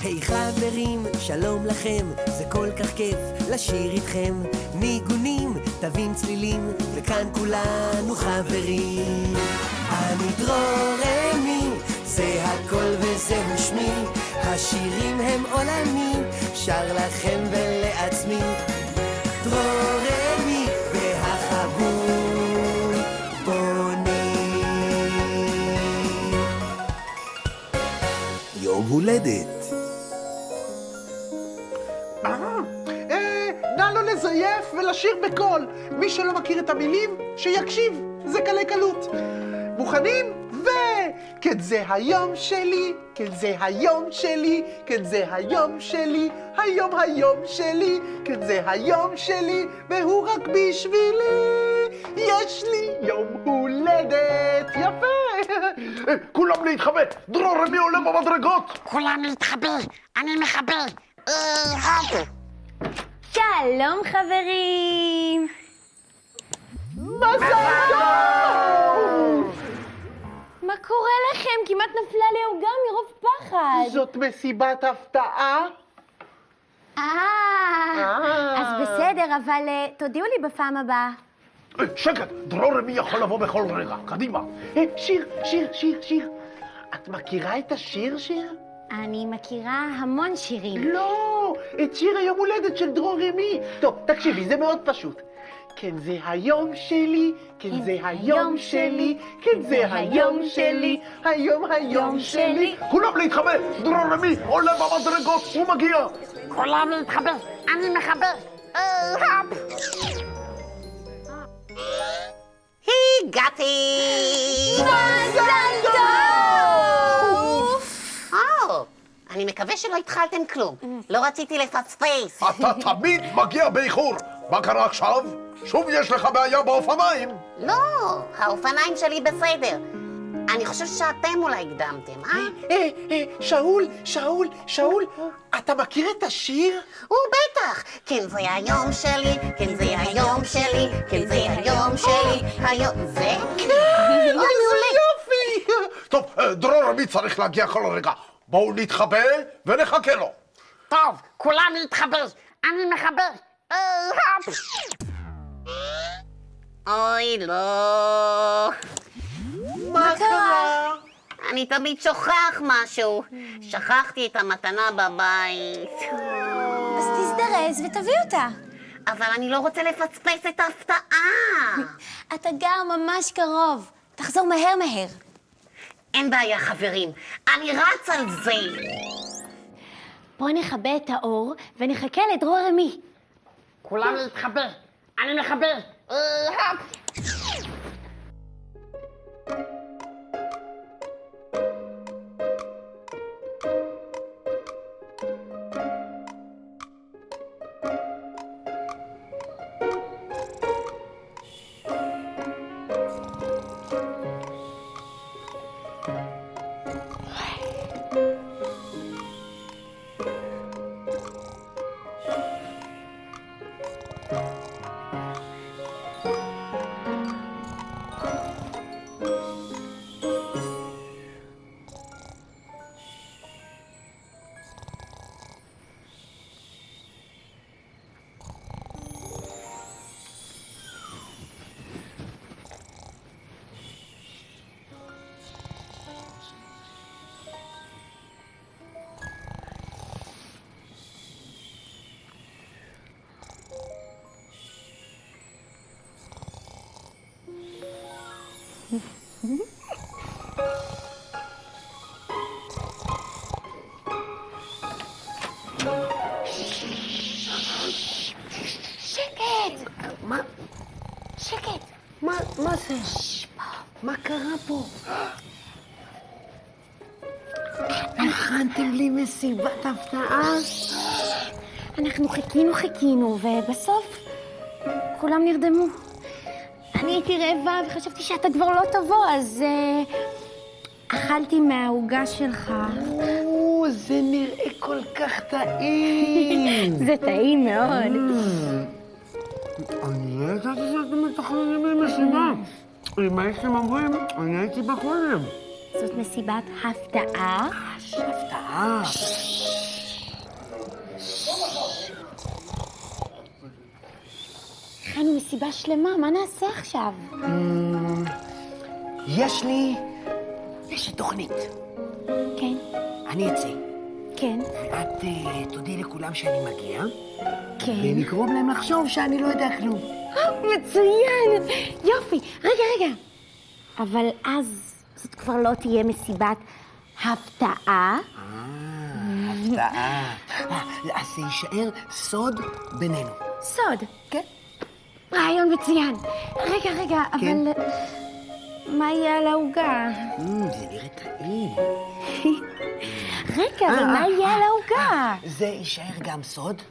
היי חברים, שלום לכם, זה כל כך כיף לשיר איתכם. ניגונים, תווים צלילים, וכאן כולנו חברים. אני דרורמי, זה הכל וזהו שמי, השירים הם עולמי, שר לכם ולעצמי. דרורמי והחבול בונים. יום הולדת ולשיר בקול. מי שלא מכיר את המילים, שיקשיב, זה קלי קלות. מוכנים? ו... כן זה היום שלי, כן זה היום שלי, כן זה היום שלי, היום היום שלי, כן זה היום שלי, והוא רק בשבילי. יש לי יום הולדת יפה. כולם להתחבא, דרור רמי עולה במדרגות. כולם להתחבא, אני מחבא. אה. שלום חברים! מה קורה לכם? כמעט נפלה לי העוגה מרוב פחד. זאת מסיבת הפתעה? אה, אה. אז בסדר, אבל אה, תודיעו לי בפעם הבאה. אה, שקט, דרור רמי יכול לבוא בכל רגע, קדימה. שיר, שיר, שיר, שיר. את מכירה את השיר, שיר? אני מכירה המון שירים. לא, את שיר היום הולדת של דרור רמי. טוב, תקשיבי, זה מאוד פשוט. כן זה היום שלי, כן זה היום שלי, כן זה היום שלי, היום היום שלי. כולם להתחבא, דרור רמי עולה במדרגות, הוא מגיע. כולם להתחבא, אני מחבא. אה. הגעתי! מזל טוב! או, אני מקווה שלא התחלתם כלום. לא רציתי לפספס. אתה תמיד מגיע באיחור. מה קרה עכשיו? שוב יש לך בעיה באופניים. לא, האופניים שלי בסדר. אני חושב שאתם אולי הקדמתם, אה? אה, אה, שאול, שאול, שאול, אתה מכיר את השיר? הוא בטח! כן זה היום שלי, כן זה היום שלי, כן זה היום שלי, היום... זה? כן, איזה יופי! טוב, אה, דרור רמי צריך להגיע כל רגע. בואו נתחבא ונחכה לו. טוב, כולם להתחבא, אני מחבא. אוי, לא. מה קרה? אני תמיד שוכח משהו. שכחתי את המתנה בבית. אז תזדרז ותביא אותה. אבל אני לא רוצה לפספס את ההפתעה. אתה גר ממש קרוב. תחזור מהר מהר. אין בעיה, חברים. אני רץ על זה. בוא נכבה את האור ונחכה לדרור רמי. כולם להתחבא. אני מחבא. שקט! מה? שקט! מה, מה זה? מה קרה פה? הכנתם לי מסיבת הפתעה? אנחנו חיכינו חיכינו, ובסוף כולם נרדמו. אני הייתי רעבה וחשבתי שאתה כבר לא תבוא, אז אה, אכלתי מהעוגה שלך. או, זה נראה כל כך טעים. זה טעים מאוד. אני לא ידעתי שאתם מתכננים לי משימה. אם הייתם אומרים, אני הייתי בא קודם. זאת מסיבת הפתעה. הפתעה. לנו מסיבה שלמה, מה נעשה עכשיו? יש לי... יש לי תוכנית. כן, אני אצא, כן, ואת אה, תודיעי לכולם שאני מגיע, כן. ונגרום להם לחשוב שאני לא יודע כלום. אה, מצוין! יופי. רגע, רגע. אבל אז זאת כבר לא תהיה מסיבת הפתעה. הפתעה. אה, אז זה יישאר סוד בינינו. סוד. כן. רעיון מצוין. רגע, רגע, כן. אבל... מה יהיה על העוגה? Mm, זה נראה טעים. רגע, אבל אה, מה אה, יהיה על אה, העוגה? זה יישאר גם סוד?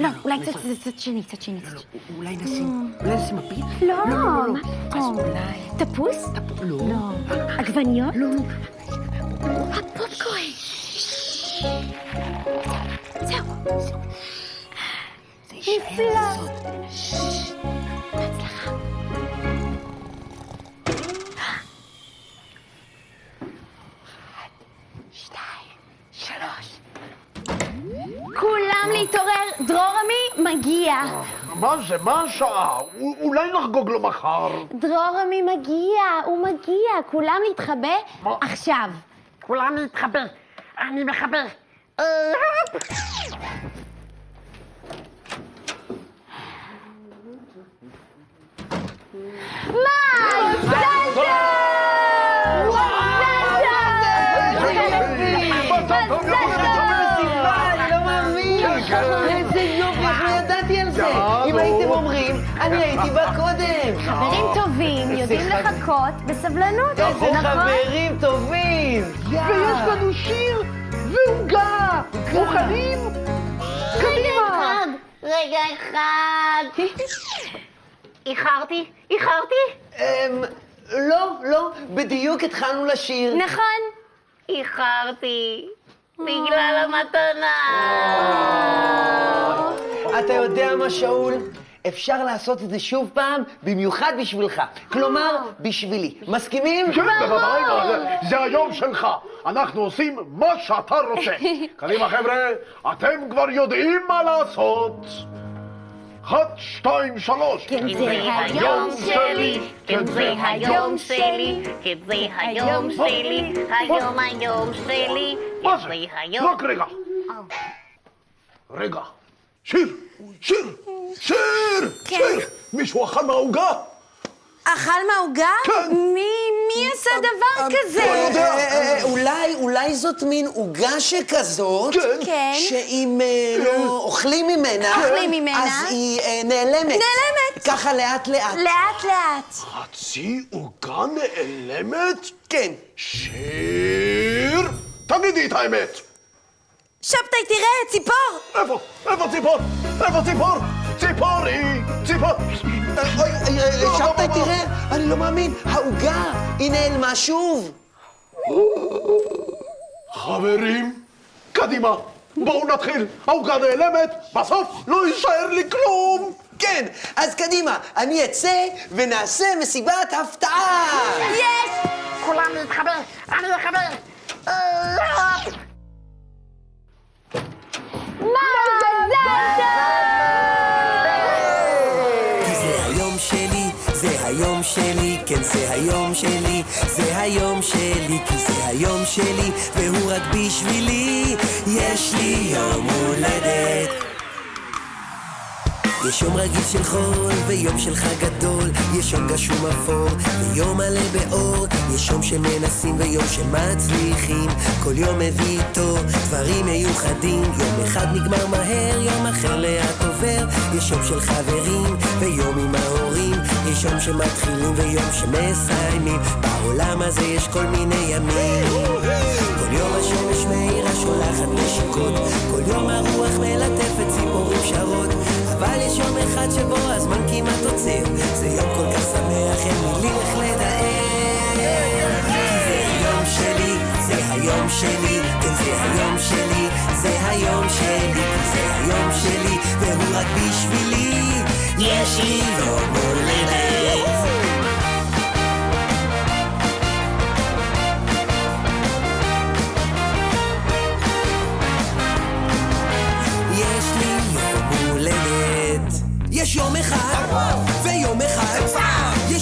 לא, אולי איפה? קצת קצת שני, קצת שני. לא. אולי נשים, אולי נשים מפית? לא, לא, לא, לא. מה אז פתאום? אולי... תפוס? תפ- לא. לא. עגבניות? לא, לא. הפופקורן. זהו. נפלא. בהצלחה. כולם להתעורר, דרורמי מגיע. מה זה? מה השעה? אולי נחגוג לו מחר. דרורמי מגיע, הוא מגיע. כולם להתחבא מה? עכשיו. כולם להתחבר. אני מחבר. אני הייתי בא קודם! חברים טובים יודעים לחכות בסבלנות. איזה נכון? חברים טובים! ויש לנו שיר ועוגה. מוכנים? קדימה. רגע אחד. איחרתי? איחרתי? אמ, לא, לא, בדיוק התחלנו לשיר. נכון. איחרתי. בגלל המתנה. אתה יודע מה, שאול? אפשר לעשות את זה שוב פעם, במיוחד בשבילך. כלומר, בשבילי. מסכימים? כן, בוודאי, זה- היום שלך. אנחנו עושים מה שאתה רוצה. קדימה, חבר'ה, אתם כבר יודעים מה לעשות. אחת, שתיים, שלוש. כן, כי זה היום שלי, כן זה היום שלי, כן זה היום שלי, היום היום שלי, מה כן זה? רק רגע. רגע. שיר, שיר, שיר, שיר. מישהו אכל מהעוגה? אכל מהעוגה? כן. מי, מי עשה דבר לא כזה? יודע. אה, אה, אולי, אולי זאת מין עוגה שכזאת, כן. כן. שאם אה, לא אוכלים ממנה, אוכלים ממנה. אז היא אה, נעלמת. נעלמת. ככה לאט לאט. לאט לאט. חצי עוגה נעלמת? כן. שיר, תגידי את האמת. שבתאי, תראה, ציפור! איפה? איפה ציפור? איפה ציפור? ציפורי! ציפור! אוי, אוי, לא, שבתאי, לא, לא. תראה, אני לא מאמין, העוגה, היא נעלמה שוב. חברים, קדימה, בואו נתחיל. העוגה נעלמת, בסוף לא יישאר לי כלום! כן, אז קדימה, אני אצא ונעשה מסיבת הפתעה. יש! כולם להתחבר, אני מחבר. שלי, כן זה היום שלי, זה היום שלי, כי זה היום שלי, והוא רק בשבילי, יש לי יום הולדת. יש יום רגיל של חול ויום של חג גדול, יש יום גשום אפור ויום מלא באור, יש יום שמנסים ויום שמצליחים, כל יום מביא איתו דברים מיוחדים, יום אחד נגמר מהר, יום אחר לאט עובר, יש יום של חברים ויום עם ההורים, יום שמתחילים ויום שמסיימים, בעולם הזה יש כל מיני ימים. כל יום השמש מאירה שולחת נשיקות, כל יום הרוח מלטפת ציפורים שרות, אבל יש יום אחד שבו הזמן כמעט עוצר, זה יום כל כך שמח, אין מילים איך לתאר. זה היום שלי, היום שלי, כן זה היום שלי, זה היום שלי, זה היום שלי, והוא רק בשבילי, יש לי יום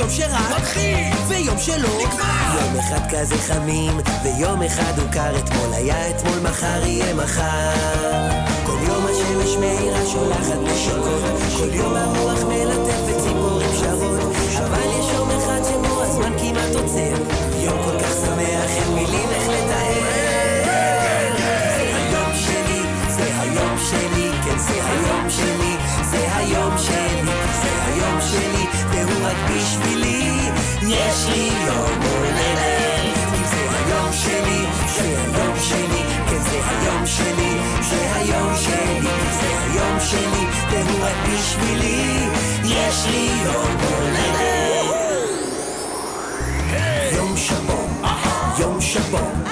ויום שרק מתחיל, ויום שלא נגמר. יום אחד כזה חמים, ויום אחד הוא קר. אתמול היה אתמול, מחר יהיה מחר. כל יום השמש מאירה שולחת נשיקות, כל יום הרוח מלטפת ציפורים שרות. אבל יש יום אחד שבו הזמן כמעט עוצר. יום כל כך שמח, אין מילים איך לתאר. זה היום שלי, זה היום שלי, כן זה היום שלי, זה היום שלי, היום שלי, והוא רק בשבילי, יש לי יום הולדת. כי זה היום שלי, זה היום שלי, כן זה היום שלי, זה היום שלי, זה היום שלי, והוא רק בשבילי, יש לי יום הולדת. יום שבום, יום שבום,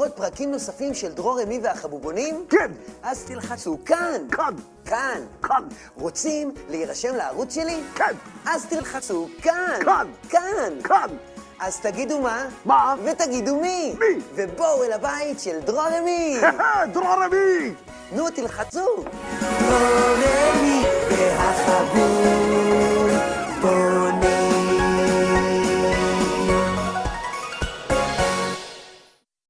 לראות פרקים נוספים של דרור אמי והחבובונים? כן. אז תלחצו כאן. כאן. כאן. כאן. רוצים להירשם לערוץ שלי? כן. אז תלחצו כאן. כאן. כאן. כאן. אז תגידו מה? מה? ותגידו מי? מי? ובואו אל הבית של דרור אמי. דרור אמי! נו, תלחצו. דרור אמי והחבוב